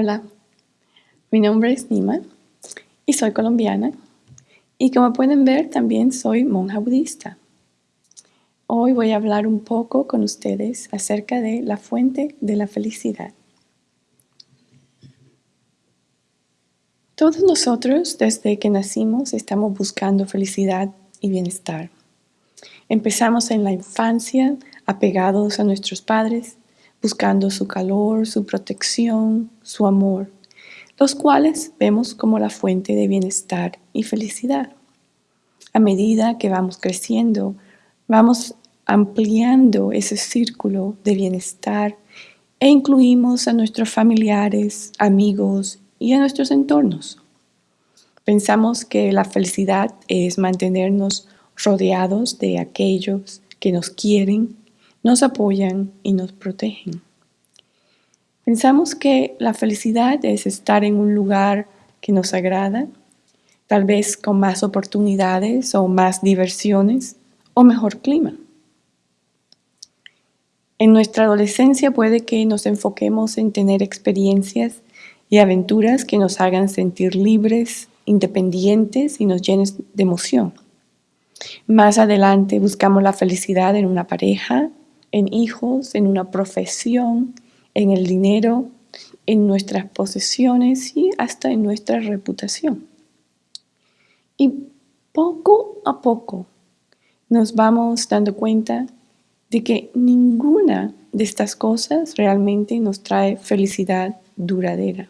Hola, mi nombre es Nima y soy colombiana y como pueden ver también soy monja budista. Hoy voy a hablar un poco con ustedes acerca de la fuente de la felicidad. Todos nosotros desde que nacimos estamos buscando felicidad y bienestar. Empezamos en la infancia apegados a nuestros padres buscando su calor, su protección, su amor, los cuales vemos como la fuente de bienestar y felicidad. A medida que vamos creciendo, vamos ampliando ese círculo de bienestar e incluimos a nuestros familiares, amigos y a nuestros entornos. Pensamos que la felicidad es mantenernos rodeados de aquellos que nos quieren nos apoyan y nos protegen. Pensamos que la felicidad es estar en un lugar que nos agrada, tal vez con más oportunidades o más diversiones o mejor clima. En nuestra adolescencia puede que nos enfoquemos en tener experiencias y aventuras que nos hagan sentir libres, independientes y nos llenen de emoción. Más adelante buscamos la felicidad en una pareja, en hijos, en una profesión, en el dinero, en nuestras posesiones y hasta en nuestra reputación. Y poco a poco nos vamos dando cuenta de que ninguna de estas cosas realmente nos trae felicidad duradera.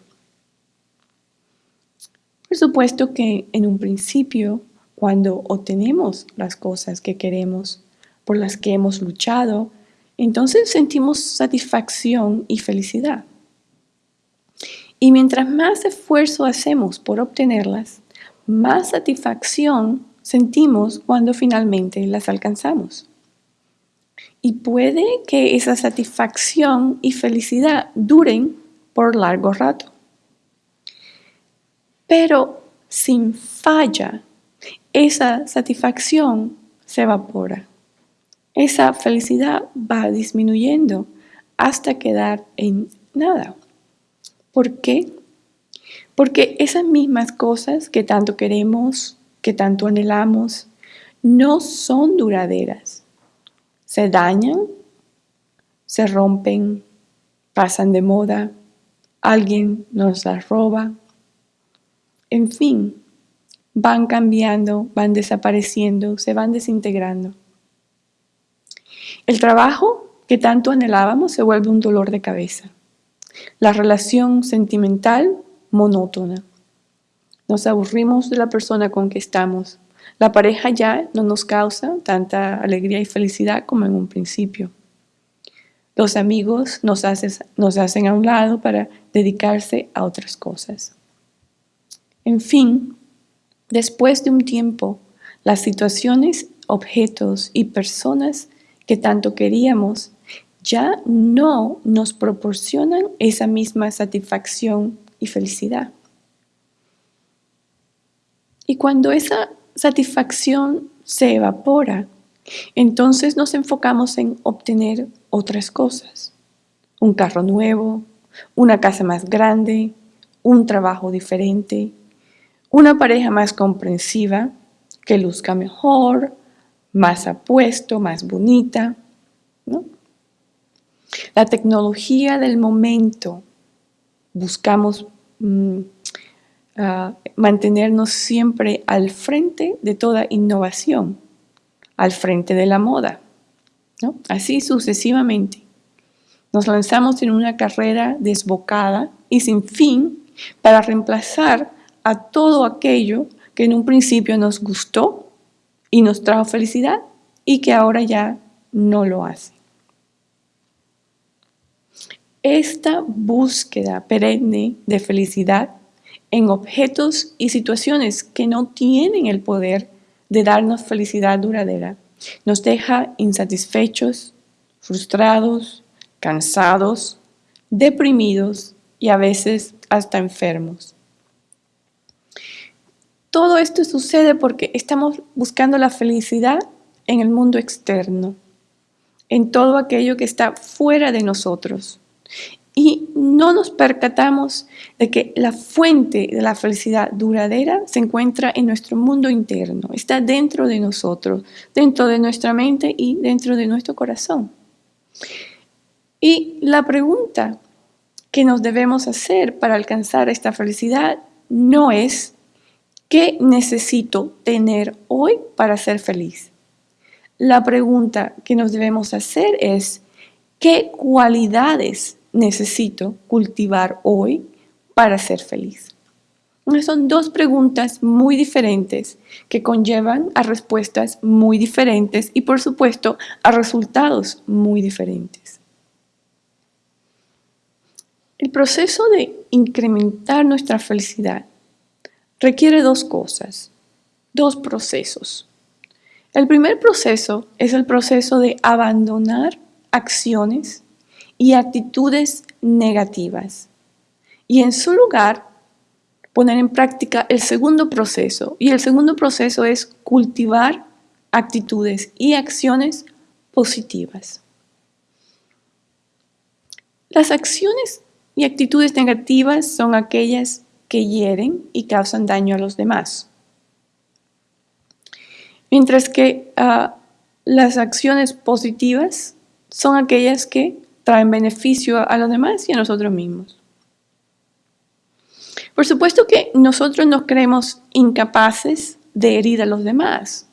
Por supuesto que en un principio, cuando obtenemos las cosas que queremos, por las que hemos luchado, entonces sentimos satisfacción y felicidad. Y mientras más esfuerzo hacemos por obtenerlas, más satisfacción sentimos cuando finalmente las alcanzamos. Y puede que esa satisfacción y felicidad duren por largo rato. Pero sin falla, esa satisfacción se evapora esa felicidad va disminuyendo hasta quedar en nada. ¿Por qué? Porque esas mismas cosas que tanto queremos, que tanto anhelamos, no son duraderas. Se dañan, se rompen, pasan de moda, alguien nos las roba. En fin, van cambiando, van desapareciendo, se van desintegrando. El trabajo que tanto anhelábamos se vuelve un dolor de cabeza. La relación sentimental, monótona. Nos aburrimos de la persona con que estamos. La pareja ya no nos causa tanta alegría y felicidad como en un principio. Los amigos nos, hacen a un lado para dedicarse a otras cosas. En fin, después de un tiempo, las situaciones, objetos y personas que tanto queríamos ya no nos proporcionan esa misma satisfacción y felicidad. Y cuando esa satisfacción se evapora, entonces nos enfocamos en obtener otras cosas. Un carro nuevo, una casa más grande, un trabajo diferente, una pareja más comprensiva, que luzca mejor, más apuesto, más bonita. La tecnología del momento, buscamos mm, ah, mantenernos siempre al frente de toda innovación, al frente de la moda, así sucesivamente. Nos lanzamos en una carrera desbocada y sin fin para reemplazar a todo aquello que en un principio nos gustó y nos trajo felicidad y que ahora ya no lo hace. Esta búsqueda perenne de felicidad en objetos y situaciones que no tienen el poder de darnos felicidad duradera nos deja insatisfechos, frustrados, cansados, deprimidos y a veces hasta enfermos. Todo esto sucede porque estamos buscando la felicidad en el mundo externo, en todo aquello que está fuera de nosotros. Y no nos percatamos de que la fuente de la felicidad duradera se encuentra en nuestro mundo interno, está dentro de nosotros, dentro de nuestra mente y dentro de nuestro corazón. Y la pregunta que nos debemos hacer para alcanzar esta felicidad no es ¿qué necesito tener hoy para ser feliz? La pregunta que nos debemos hacer es ¿qué cualidades necesito cultivar hoy para ser feliz? Son dos preguntas muy diferentes que conllevan a respuestas muy diferentes y por supuesto a resultados muy diferentes. El proceso de incrementar nuestra felicidad requiere dos cosas, dos procesos. El primer proceso es el proceso de abandonar acciones y actitudes negativas y en su lugar poner en práctica el segundo proceso y el segundo proceso es cultivar actitudes y acciones positivas. Las acciones y actitudes negativas son aquellas que hieren y causan daño a los demás. Mientras que ah, las acciones positivas son aquellas que traen beneficio a los demás y a nosotros mismos. Por supuesto que nosotros nos creemos incapaces de herir a los demás.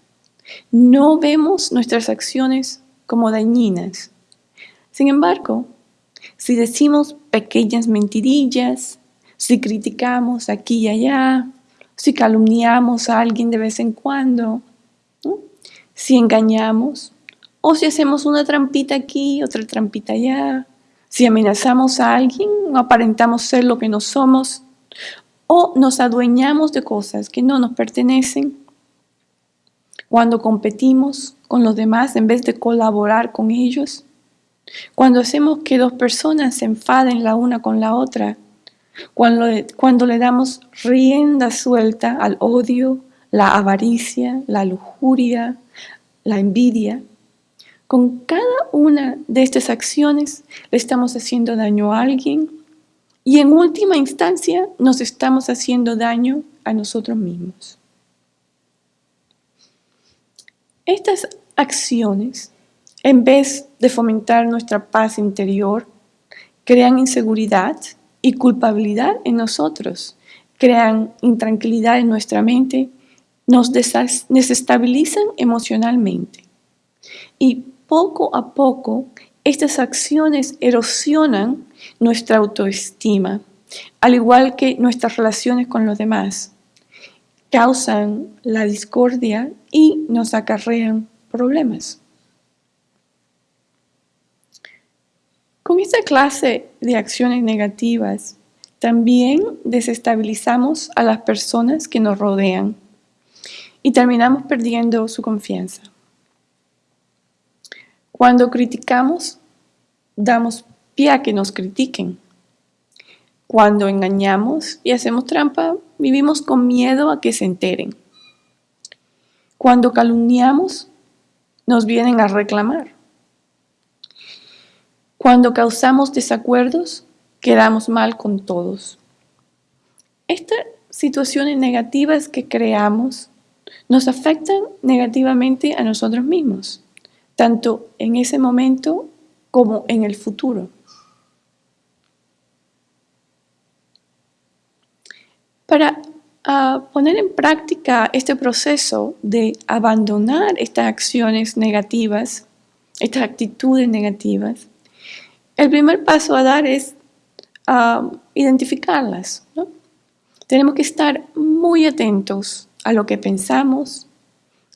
No vemos nuestras acciones como dañinas. Sin embargo, si decimos pequeñas mentirillas, si criticamos aquí y allá, si calumniamos a alguien de vez en cuando, si engañamos, o si hacemos una trampita aquí, otra trampita allá, si amenazamos a alguien aparentamos ser lo que no somos, o nos adueñamos de cosas que no nos pertenecen, cuando competimos con los demás en vez de colaborar con ellos, cuando hacemos que dos personas se enfaden la una con la otra, cuando, cuando le damos rienda suelta al odio, la avaricia, la lujuria, la envidia, con cada una de estas acciones le estamos haciendo daño a alguien y en última instancia nos estamos haciendo daño a nosotros mismos. Estas acciones en vez de fomentar nuestra paz interior, crean inseguridad y culpabilidad en nosotros, crean intranquilidad en nuestra mente, nos desestabilizan emocionalmente. Y poco a poco, estas acciones erosionan nuestra autoestima, al igual que nuestras relaciones con los demás. Causan la discordia y nos acarrean problemas. Con esta clase de acciones negativas, también desestabilizamos a las personas que nos rodean y terminamos perdiendo su confianza. Cuando criticamos, damos pie a que nos critiquen. Cuando engañamos y hacemos trampa, vivimos con miedo a que se enteren. Cuando calumniamos, nos vienen a reclamar. Cuando causamos desacuerdos, quedamos mal con todos. Estas situaciones negativas que creamos nos afectan negativamente a nosotros mismos, tanto en ese momento como en el futuro. Para ah, poner en práctica este proceso de abandonar estas acciones negativas, estas actitudes negativas, el primer paso a dar es identificarlas. Tenemos que estar muy atentos a lo que pensamos,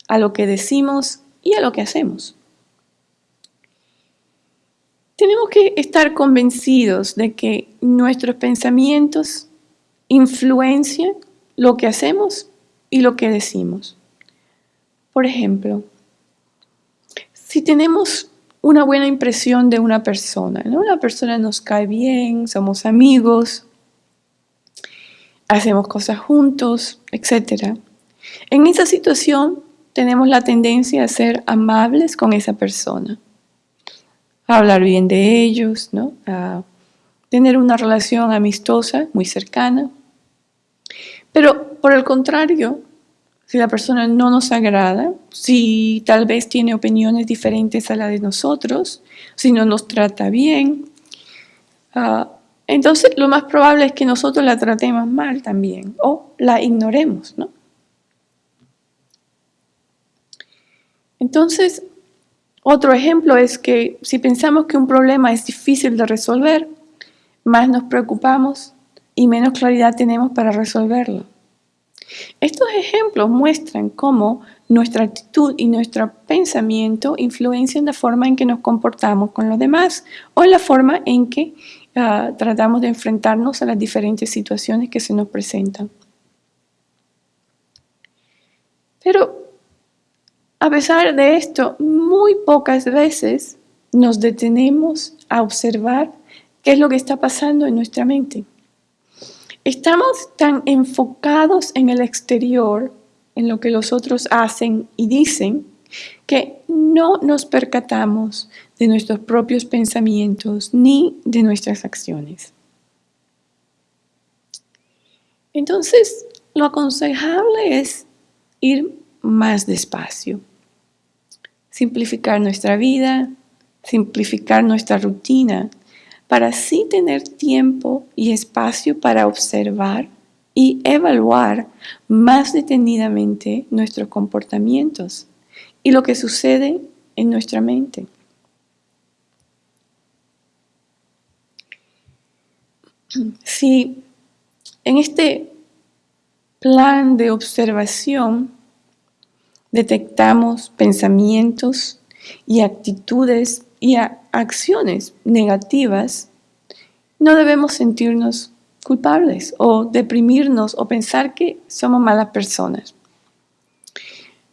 a lo que decimos y a lo que hacemos. Tenemos que estar convencidos de que nuestros pensamientos influencian lo que hacemos y lo que decimos. Por ejemplo, si tenemos una buena impresión de una persona. ¿no? Una persona nos cae bien, somos amigos, hacemos cosas juntos, etc. En esa situación tenemos la tendencia a ser amables con esa persona, a hablar bien de ellos, ¿no? a tener una relación amistosa, muy cercana. Pero por el contrario, si la persona no nos agrada, si tal vez tiene opiniones diferentes a la de nosotros, si no nos trata bien, ah, entonces lo más probable es que nosotros la tratemos mal también o la ignoremos, ¿no? Entonces, otro ejemplo es que si pensamos que un problema es difícil de resolver, más nos preocupamos y menos claridad tenemos para resolverlo. Estos ejemplos muestran cómo nuestra actitud y nuestro pensamiento influencian la forma en que nos comportamos con los demás o la forma en que ah, tratamos de enfrentarnos a las diferentes situaciones que se nos presentan. Pero a pesar de esto, muy pocas veces nos detenemos a observar qué es lo que está pasando en nuestra mente. Estamos tan enfocados en el exterior, en lo que los otros hacen y dicen, que no nos percatamos de nuestros propios pensamientos ni de nuestras acciones. Entonces, lo aconsejable es ir más despacio, simplificar nuestra vida, simplificar nuestra rutina, para así tener tiempo y espacio para observar y evaluar más detenidamente nuestros comportamientos y lo que sucede en nuestra mente. Si en este plan de observación detectamos pensamientos y actitudes y acciones negativas, no debemos sentirnos culpables o deprimirnos o pensar que somos malas personas.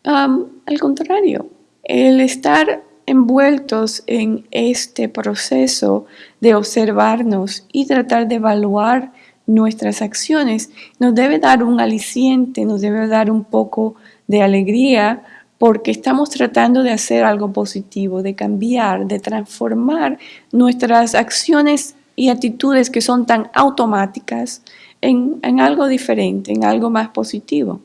al contrario, el estar envueltos en este proceso de observarnos y tratar de evaluar nuestras acciones nos debe dar un aliciente, nos debe dar un poco de alegría porque estamos tratando de hacer algo positivo, de cambiar, de transformar nuestras acciones y actitudes que son tan automáticas en, algo diferente, en algo más positivo.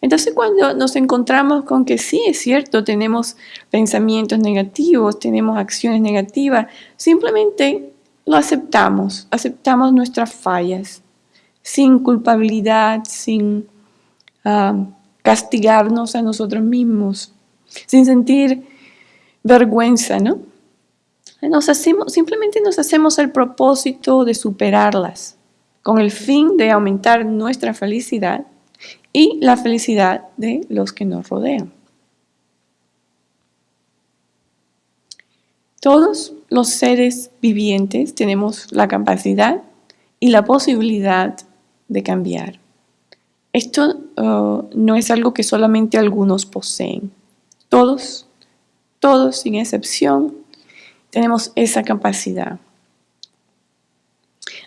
Entonces cuando nos encontramos con que sí, es cierto, tenemos pensamientos negativos, tenemos acciones negativas, simplemente lo aceptamos, aceptamos nuestras fallas, sin culpabilidad, sin ah, castigarnos a nosotros mismos, sin sentir vergüenza, ¿no? Nos hacemos, simplemente nos hacemos el propósito de superarlas, con el fin de aumentar nuestra felicidad y la felicidad de los que nos rodean. Todos los seres vivientes tenemos la capacidad y la posibilidad de cambiar. Esto uh, no es algo que solamente algunos poseen. Todos, todos sin excepción, tenemos esa capacidad.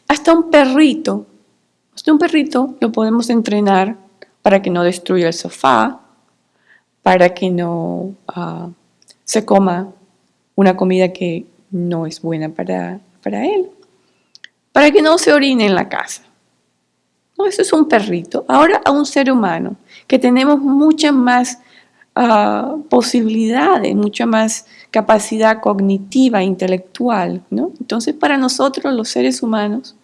Hasta un perrito, hasta un perrito lo podemos entrenar para que no destruya el sofá, para que no uh, se coma una comida que no es buena para, para él, para que no se orine en la casa eso es un perrito. Ahora a un ser humano, que tenemos muchas más ah, posibilidades, mucha más capacidad cognitiva, intelectual. ¿no? Entonces, para nosotros, los seres humanos,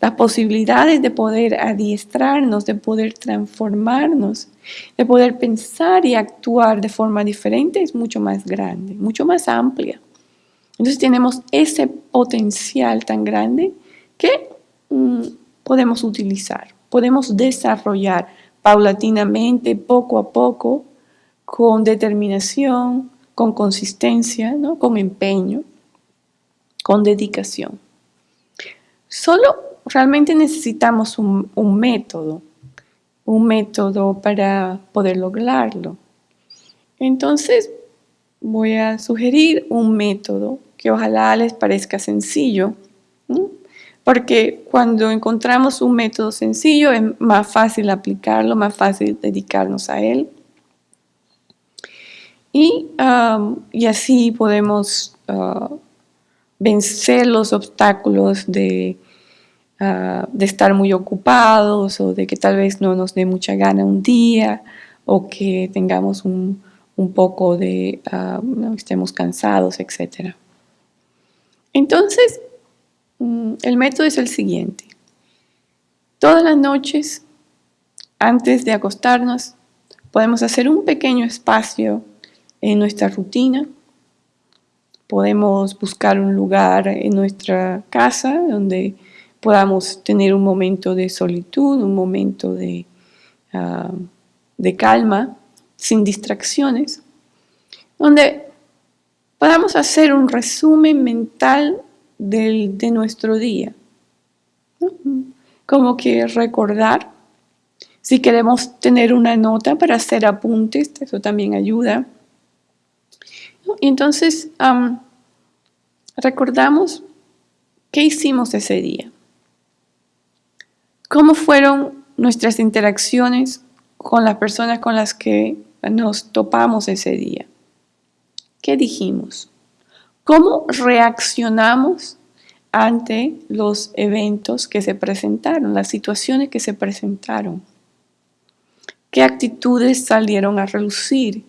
las posibilidades de poder adiestrarnos, de poder transformarnos, de poder pensar y actuar de forma diferente es mucho más grande, mucho más amplia. Entonces tenemos ese potencial tan grande que mm, podemos utilizar podemos desarrollar paulatinamente, poco a poco, con determinación, con consistencia, ¿no? con empeño, con dedicación. Solo realmente necesitamos un, método, un método para poder lograrlo. Entonces, voy a sugerir un método que ojalá les parezca sencillo, porque cuando encontramos un método sencillo es más fácil aplicarlo, más fácil dedicarnos a él. Y, um, así podemos uh, vencer los obstáculos de, ah, de estar muy ocupados o de que tal vez no nos dé mucha gana un día o que tengamos un, poco de, ah, estemos cansados, etc. Entonces, el método es el siguiente. Todas las noches, antes de acostarnos, podemos hacer un pequeño espacio en nuestra rutina Podemos buscar un lugar en nuestra casa donde podamos tener un momento de solitud, un momento de, ah, de calma, sin distracciones, donde podamos hacer un resumen mental de nuestro día. Como que recordar, si queremos tener una nota para hacer apuntes, eso también ayuda. Entonces recordamos qué hicimos ese día. ¿Cómo fueron nuestras interacciones con las personas con las que nos topamos ese día? ¿Qué dijimos? ¿Cómo reaccionamos ante los eventos que se presentaron, las situaciones que se presentaron? ¿Qué actitudes salieron a relucir?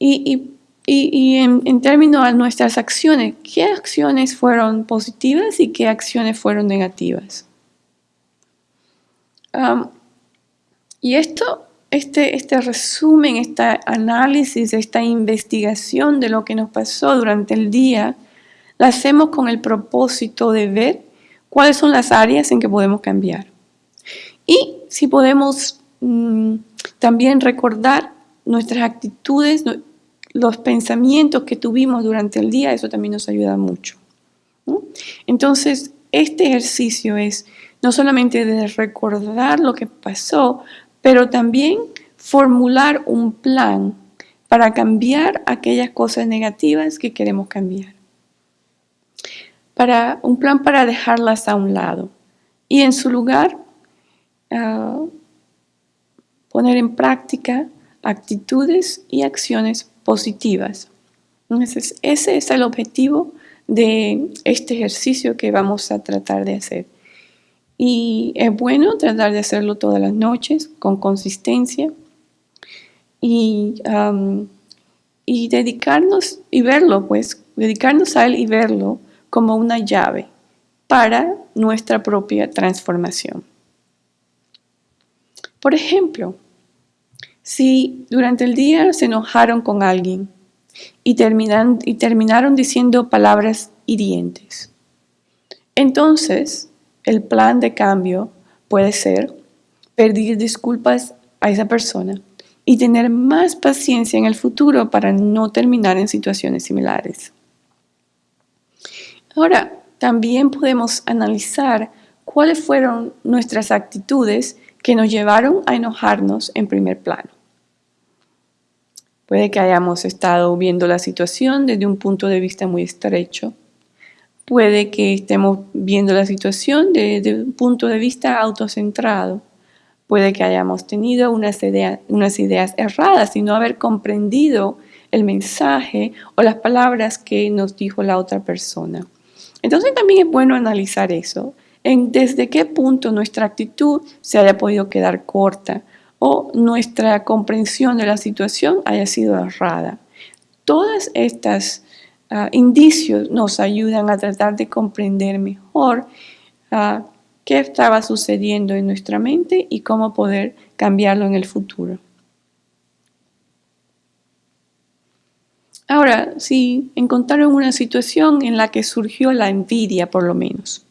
Y, en, términos de nuestras acciones, ¿qué acciones fueron positivas y qué acciones fueron negativas? y esto, este, este resumen, este análisis, esta investigación de lo que nos pasó durante el día, la hacemos con el propósito de ver cuáles son las áreas en que podemos cambiar. Y si podemos mm, también recordar nuestras actitudes, los pensamientos que tuvimos durante el día, eso también nos ayuda mucho. Entonces, este ejercicio es no solamente de recordar lo que pasó, pero también formular un plan para cambiar aquellas cosas negativas que queremos cambiar. Para, un plan para dejarlas a un lado y en su lugar ah, poner en práctica actitudes y acciones positivas. Entonces, ese es el objetivo de este ejercicio que vamos a tratar de hacer. Y es bueno tratar de hacerlo todas las noches con consistencia y, y dedicarnos y verlo, pues, dedicarnos a él y verlo como una llave para nuestra propia transformación. Por ejemplo, si durante el día se enojaron con alguien y, terminan, y terminaron diciendo palabras hirientes, entonces el plan de cambio puede ser pedir disculpas a esa persona y tener más paciencia en el futuro para no terminar en situaciones similares. Ahora, también podemos analizar cuáles fueron nuestras actitudes que nos llevaron a enojarnos en primer plano. Puede que hayamos estado viendo la situación desde un punto de vista muy estrecho. Puede que estemos viendo la situación desde un punto de vista autocentrado. Puede que hayamos tenido unas, unas ideas erradas y no haber comprendido el mensaje o las palabras que nos dijo la otra persona. Entonces también es bueno analizar eso, en desde qué punto nuestra actitud se haya podido quedar corta o nuestra comprensión de la situación haya sido errada. Todas estas ah, indicios nos ayudan a tratar de comprender mejor ah, qué estaba sucediendo en nuestra mente y cómo poder cambiarlo en el futuro. Ahora, si encontraron una situación en la que surgió la envidia, por lo menos,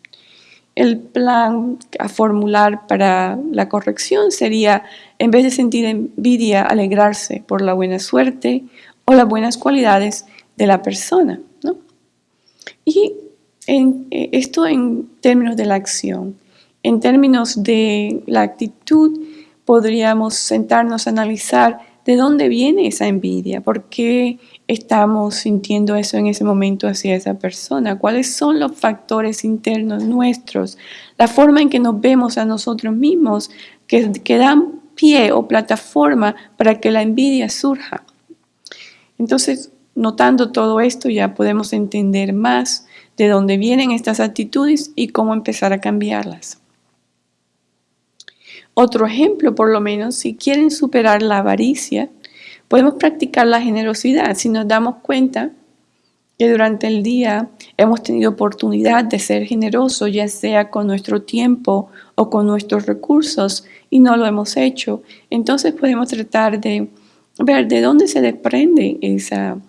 el plan a formular para la corrección sería, en vez de sentir envidia, alegrarse por la buena suerte o las buenas cualidades de la persona. Y en, eh, esto en términos de la acción. En términos de la actitud, podríamos sentarnos a analizar de dónde viene esa envidia, por qué estamos sintiendo eso en ese momento hacia esa persona, cuáles son los factores internos nuestros, la forma en que nos vemos a nosotros mismos que, que dan pie o plataforma para que la envidia surja. Entonces, notando todo esto ya podemos entender más de dónde vienen estas actitudes y cómo empezar a cambiarlas. Otro ejemplo, por lo menos, si quieren superar la avaricia, podemos practicar la generosidad si nos damos cuenta que durante el día hemos tenido oportunidad de ser generosos, ya sea con nuestro tiempo o con nuestros recursos, y no lo hemos hecho. Entonces podemos tratar de ver de dónde se desprende esa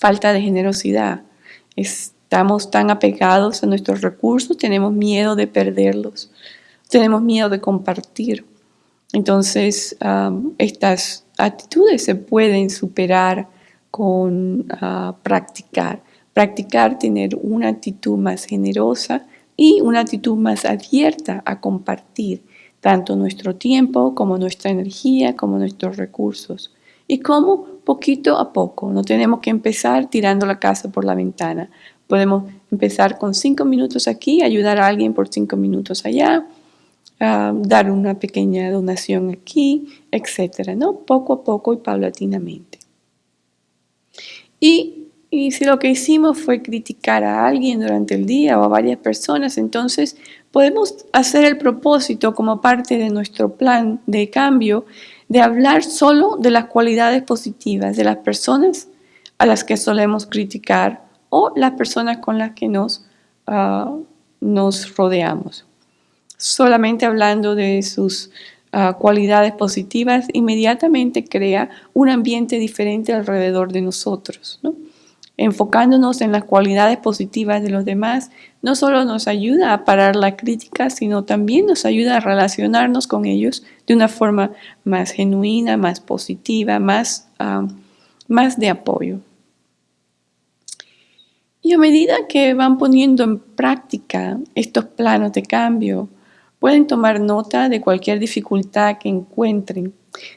falta de generosidad. Estamos tan apegados a nuestros recursos, tenemos miedo de perderlos, tenemos miedo de compartir. Entonces, estas actitudes se pueden superar con ah, practicar. Practicar tener una actitud más generosa y una actitud más abierta a compartir tanto nuestro tiempo como nuestra energía, como nuestros recursos. Y como poquito a poco, no tenemos que empezar tirando la casa por la ventana. Podemos empezar con cinco minutos aquí, ayudar a alguien por cinco minutos allá, dar una pequeña donación aquí, etcétera, ¿no? Poco a poco y paulatinamente. Y, y, si lo que hicimos fue criticar a alguien durante el día o a varias personas, entonces podemos hacer el propósito como parte de nuestro plan de cambio de hablar solo de las cualidades positivas de las personas a las que solemos criticar o las personas con las que nos, ah, nos rodeamos solamente hablando de sus ah, cualidades positivas, inmediatamente crea un ambiente diferente alrededor de nosotros. Enfocándonos en las cualidades positivas de los demás, no solo nos ayuda a parar la crítica, sino también nos ayuda a relacionarnos con ellos de una forma más genuina, más positiva, más, más de apoyo. Y a medida que van poniendo en práctica estos planos de cambio, Pueden tomar nota de cualquier dificultad que encuentren,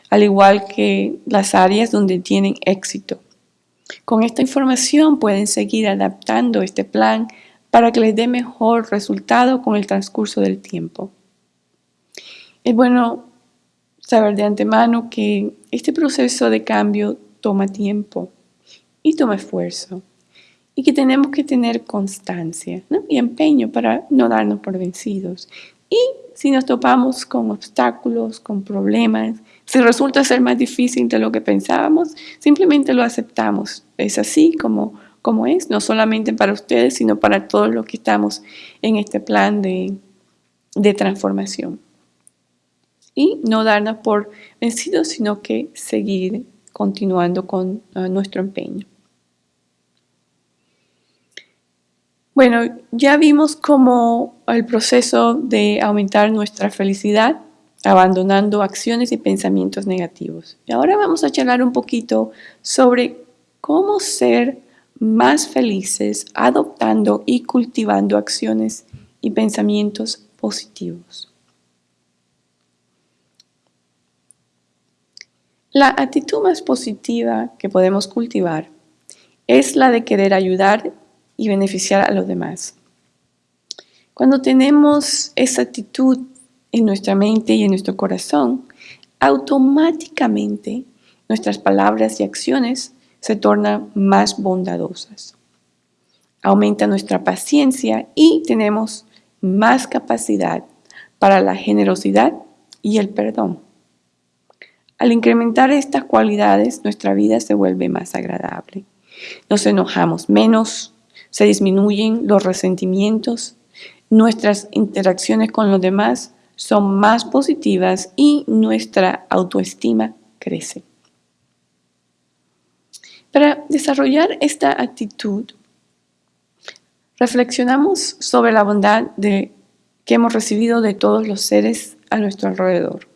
al igual que las áreas donde tienen éxito. Con esta información pueden seguir adaptando este plan para que les dé mejor resultado con el transcurso del tiempo. Es bueno saber de antemano que este proceso de cambio toma tiempo y toma esfuerzo y que tenemos que tener constancia y empeño para no darnos por vencidos. Y si nos topamos con obstáculos, con problemas, si resulta ser más difícil de lo que pensábamos, simplemente lo aceptamos. Es así como, como es, no solamente para ustedes, sino para todos los que estamos en este plan de, de transformación. Y no darnos por vencidos, sino que seguir continuando con uh, nuestro empeño. Bueno, ya vimos cómo el proceso de aumentar nuestra felicidad abandonando acciones y pensamientos negativos. Y ahora vamos a charlar un poquito sobre cómo ser más felices adoptando y cultivando acciones y pensamientos positivos. La actitud más positiva que podemos cultivar es la de querer ayudar y beneficiar a los demás. Cuando tenemos esa actitud en nuestra mente y en nuestro corazón, automáticamente nuestras palabras y acciones se tornan más bondadosas. Aumenta nuestra paciencia y tenemos más capacidad para la generosidad y el perdón. Al incrementar estas cualidades, nuestra vida se vuelve más agradable. Nos enojamos menos, se disminuyen los resentimientos, nuestras interacciones con los demás son más positivas y nuestra autoestima crece. Para desarrollar esta actitud, reflexionamos sobre la bondad que hemos recibido de todos los seres a nuestro alrededor.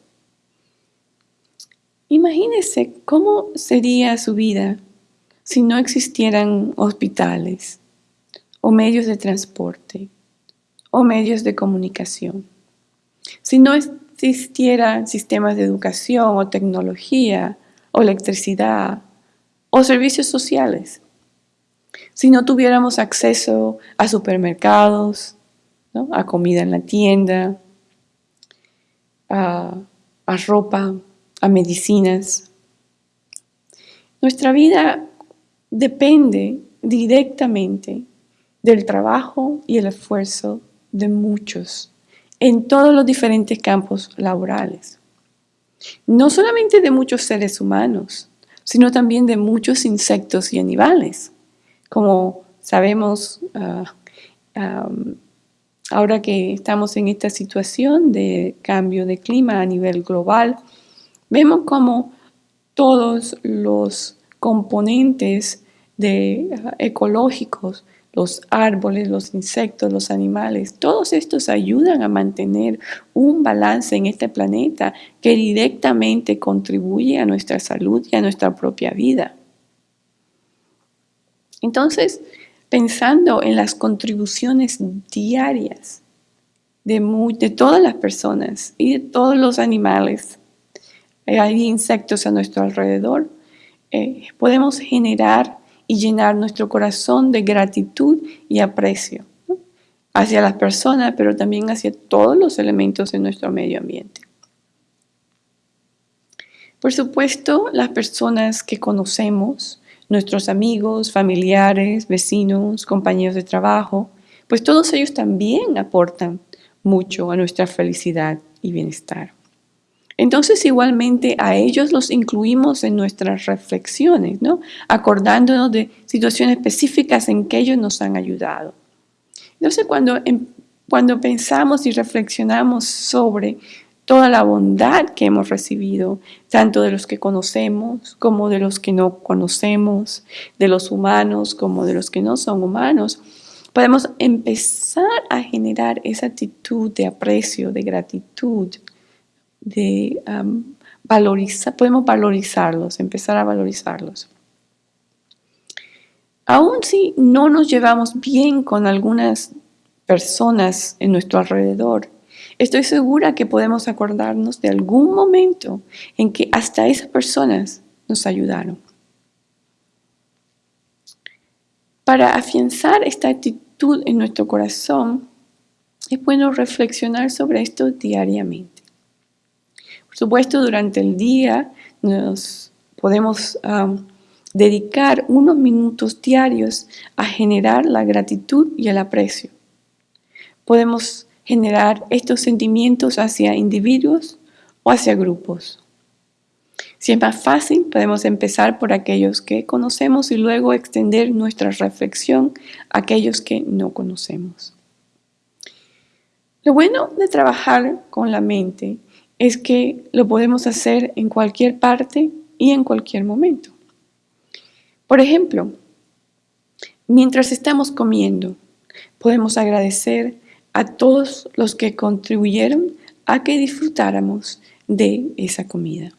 Imagínese cómo sería su vida si no existieran hospitales, o medios de transporte o medios de comunicación. Si no existieran sistemas de educación o tecnología o electricidad o servicios sociales, si no tuviéramos acceso a supermercados, a comida en la tienda, a, ropa, a medicinas, nuestra vida depende directamente del trabajo y el esfuerzo de muchos en todos los diferentes campos laborales. No solamente de muchos seres humanos, sino también de muchos insectos y animales. Como sabemos, ah, ahora que estamos en esta situación de cambio de clima a nivel global, vemos como todos los componentes de, ah, ecológicos, los árboles, los insectos, los animales, todos estos ayudan a mantener un balance en este planeta que directamente contribuye a nuestra salud y a nuestra propia vida. Entonces, pensando en las contribuciones diarias de, todas las personas y de todos los animales, hay insectos a nuestro alrededor, eh, podemos generar y llenar nuestro corazón de gratitud y aprecio hacia las personas, pero también hacia todos los elementos de nuestro medio ambiente. Por supuesto, las personas que conocemos, nuestros amigos, familiares, vecinos, compañeros de trabajo, pues todos ellos también aportan mucho a nuestra felicidad y bienestar. Entonces igualmente a ellos los incluimos en nuestras reflexiones, ¿no? acordándonos de situaciones específicas en que ellos nos han ayudado. Entonces cuando, em, cuando pensamos y reflexionamos sobre toda la bondad que hemos recibido, tanto de los que conocemos como de los que no conocemos, de los humanos como de los que no son humanos, podemos empezar a generar esa actitud de aprecio, de gratitud, de valorizar, podemos valorizarlos, empezar a valorizarlos. Aún si no nos llevamos bien con algunas personas en nuestro alrededor, estoy segura que podemos acordarnos de algún momento en que hasta esas personas nos ayudaron. Para afianzar esta actitud en nuestro corazón, es bueno reflexionar sobre esto diariamente. Por supuesto, durante el día nos podemos dedicar unos minutos diarios a generar la gratitud y el aprecio. Podemos generar estos sentimientos hacia individuos o hacia grupos. Si es más fácil, podemos empezar por aquellos que conocemos y luego extender nuestra reflexión a aquellos que no conocemos. Lo bueno de trabajar con la mente es que lo podemos hacer en cualquier parte y en cualquier momento. Por ejemplo, mientras estamos comiendo, podemos agradecer a todos los que contribuyeron a que disfrutáramos de esa comida.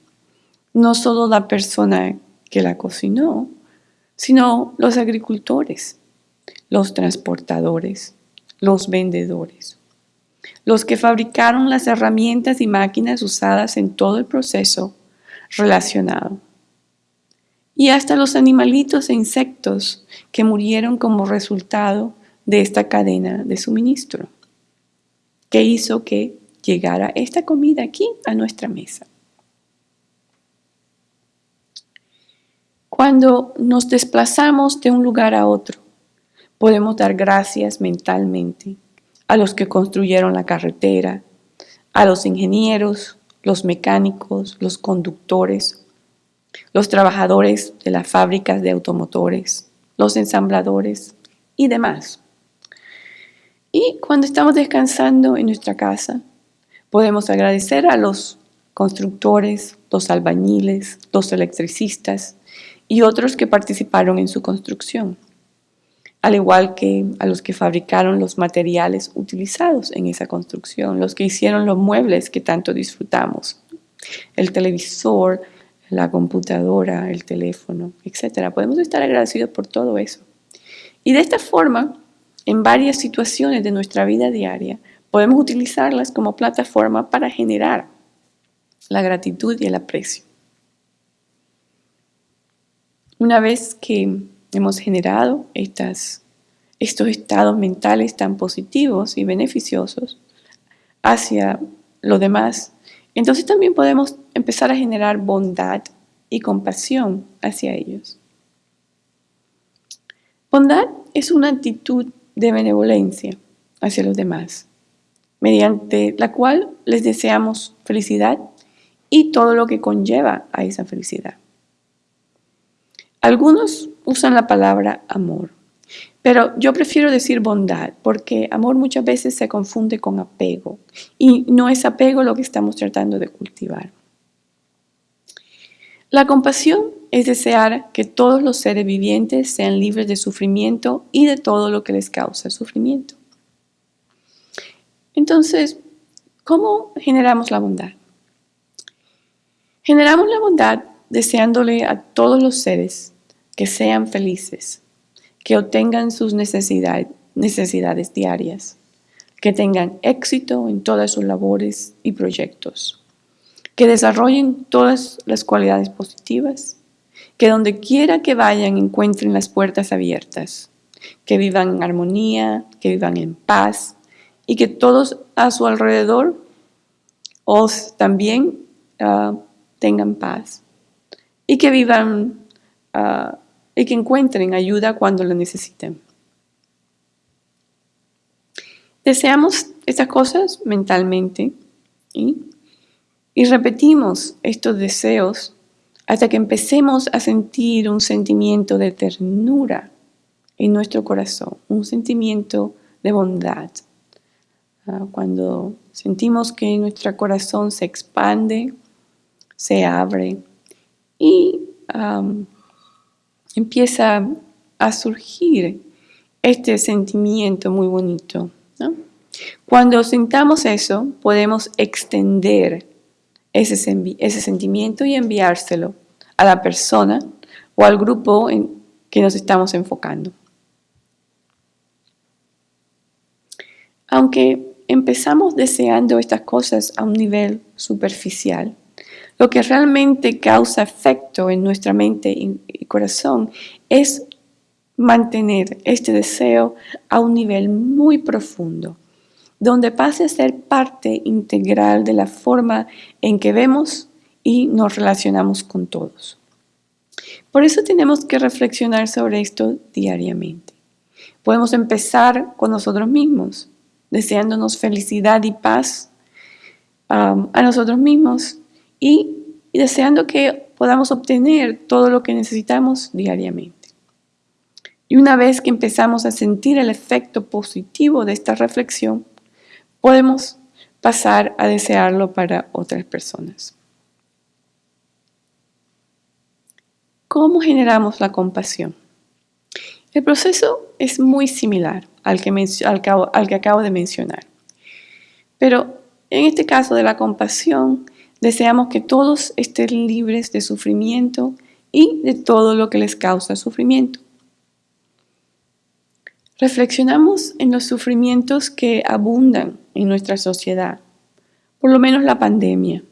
No solo la persona que la cocinó, sino los agricultores, los transportadores, los vendedores, los que fabricaron las herramientas y máquinas usadas en todo el proceso relacionado. Y hasta los animalitos e insectos que murieron como resultado de esta cadena de suministro, que hizo que llegara esta comida aquí a nuestra mesa. Cuando nos desplazamos de un lugar a otro, podemos dar gracias mentalmente a los que construyeron la carretera, a los ingenieros, los mecánicos, los conductores, los trabajadores de las fábricas de automotores, los ensambladores y demás. Y cuando estamos descansando en nuestra casa, podemos agradecer a los constructores, los albañiles, los electricistas y otros que participaron en su construcción al igual que a los que fabricaron los materiales utilizados en esa construcción, los que hicieron los muebles que tanto disfrutamos, el televisor, la computadora, el teléfono, etc. Podemos estar agradecidos por todo eso. Y de esta forma, en varias situaciones de nuestra vida diaria, podemos utilizarlas como plataforma para generar la gratitud y el aprecio. Una vez que hemos generado estos estados mentales tan positivos y beneficiosos hacia lo demás, entonces también podemos empezar a generar bondad y compasión hacia ellos. Bondad es una actitud de benevolencia hacia los demás, mediante la cual les deseamos felicidad y todo lo que conlleva a esa felicidad. Algunos usan la palabra amor, pero yo prefiero decir bondad porque amor muchas veces se confunde con apego y no es apego lo que estamos tratando de cultivar. La compasión es desear que todos los seres vivientes sean libres de sufrimiento y de todo lo que les causa sufrimiento. Entonces, ¿cómo generamos la bondad? Generamos la bondad deseándole a todos los seres que sean felices, que obtengan sus necesidades, diarias, que tengan éxito en todas sus labores y proyectos que desarrollen todas las cualidades positivas, que donde quiera que vayan encuentren las puertas abiertas, que vivan en armonía, que vivan en paz y que todos a su alrededor os también ah, tengan paz y que vivan ah, y que encuentren ayuda cuando la necesiten. Deseamos estas cosas mentalmente y repetimos estos deseos hasta que empecemos a sentir un sentimiento de ternura en nuestro corazón, un sentimiento de bondad. Ah, cuando sentimos que nuestro corazón se expande, se abre y empieza a surgir este sentimiento muy bonito. Cuando sintamos eso, podemos extender ese, ese sentimiento y enviárselo a la persona o al grupo en que nos estamos enfocando. Aunque empezamos deseando estas cosas a un nivel superficial, lo que realmente causa efecto en nuestra mente y corazón es mantener este deseo a un nivel muy profundo, donde pase a ser parte integral de la forma en que vemos y nos relacionamos con todos. Por eso tenemos que reflexionar sobre esto diariamente. Podemos empezar con nosotros mismos, deseándonos felicidad y paz um, a nosotros mismos y, deseando que podamos obtener todo lo que necesitamos diariamente. Y una vez que empezamos a sentir el efecto positivo de esta reflexión, podemos pasar a desearlo para otras personas. ¿Cómo generamos la compasión? El proceso es muy similar al que, al que acabo de mencionar. Pero en este caso de la compasión, deseamos que todos estén libres de sufrimiento y de todo lo que les causa sufrimiento. Reflexionamos en los sufrimientos que abundan en nuestra sociedad, por lo menos la pandemia.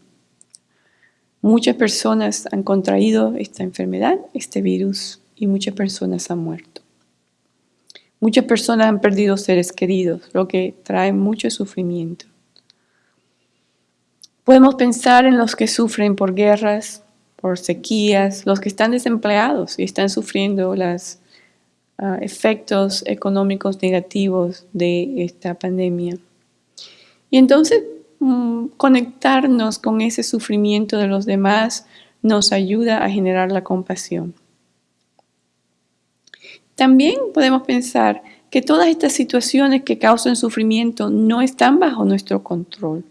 Muchas personas han contraído esta enfermedad, este virus, y muchas personas han muerto. Muchas personas han perdido seres queridos, lo que trae mucho sufrimiento. Podemos pensar en los que sufren por guerras, por sequías, los que están desempleados y están sufriendo los ah, efectos económicos negativos de esta pandemia. Y entonces mm, conectarnos con ese sufrimiento de los demás nos ayuda a generar la compasión. También podemos pensar que todas estas situaciones que causan sufrimiento no están bajo nuestro control.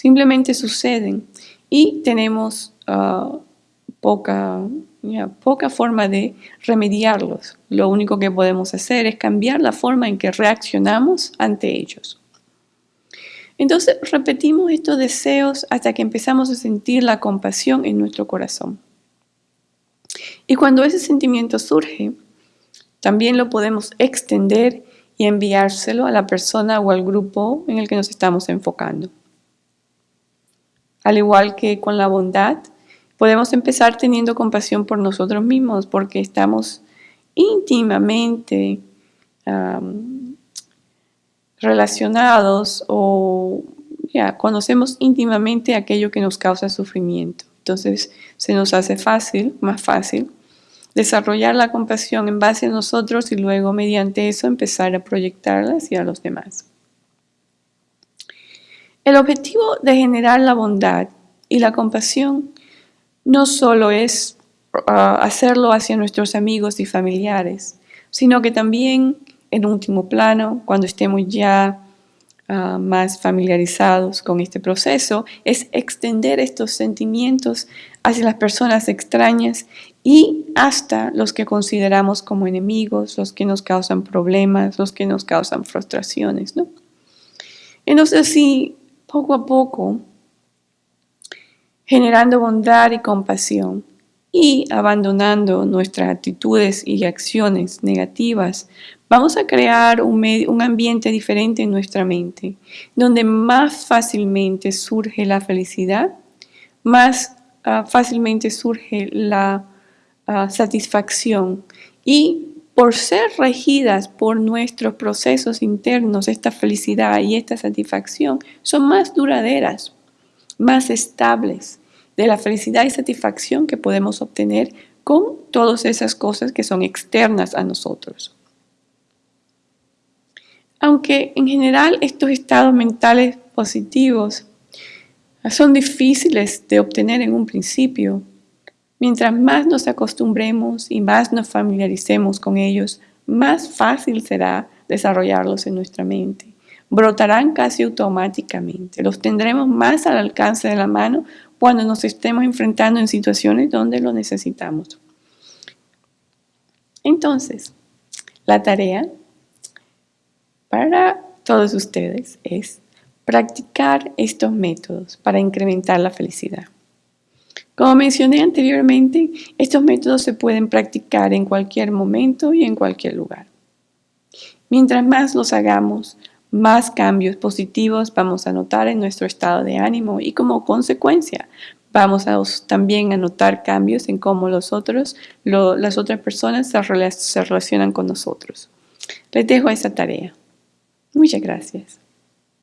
Simplemente suceden y tenemos ah, poca, poca forma de remediarlos. Lo único que podemos hacer es cambiar la forma en que reaccionamos ante ellos. Entonces repetimos estos deseos hasta que empezamos a sentir la compasión en nuestro corazón. Y cuando ese sentimiento surge, también lo podemos extender y enviárselo a la persona o al grupo en el que nos estamos enfocando. Al igual que con la bondad, podemos empezar teniendo compasión por nosotros mismos porque estamos íntimamente relacionados o ya conocemos íntimamente aquello que nos causa sufrimiento. Entonces se nos hace fácil, más fácil, desarrollar la compasión en base a nosotros y luego mediante eso empezar a proyectarla hacia los demás. El objetivo de generar la bondad y la compasión no solo es ah, hacerlo hacia nuestros amigos y familiares, sino que también en último plano, cuando estemos ya ah, más familiarizados con este proceso, es extender estos sentimientos hacia las personas extrañas y hasta los que consideramos como enemigos, los que nos causan problemas, los que nos causan frustraciones. ¿no? Entonces, si poco a poco, generando bondad y compasión y abandonando nuestras actitudes y acciones negativas, vamos a crear un, un, ambiente diferente en nuestra mente, donde más fácilmente surge la felicidad, más ah, fácilmente surge la ah, satisfacción y por ser regidas por nuestros procesos internos, esta felicidad y esta satisfacción son más duraderas, más estables de la felicidad y satisfacción que podemos obtener con todas esas cosas que son externas a nosotros. Aunque en general estos estados mentales positivos son difíciles de obtener en un principio, Mientras más nos acostumbremos y más nos familiaricemos con ellos, más fácil será desarrollarlos en nuestra mente. Brotarán casi automáticamente. Los tendremos más al alcance de la mano cuando nos estemos enfrentando en situaciones donde lo necesitamos. Entonces, la tarea para todos ustedes es practicar estos métodos para incrementar la felicidad. Como mencioné anteriormente, estos métodos se pueden practicar en cualquier momento y en cualquier lugar. Mientras más los hagamos, más cambios positivos vamos a notar en nuestro estado de ánimo y como consecuencia vamos a también a notar cambios en cómo los otros, las otras personas se relacionan con nosotros. Les dejo esa tarea. Muchas gracias.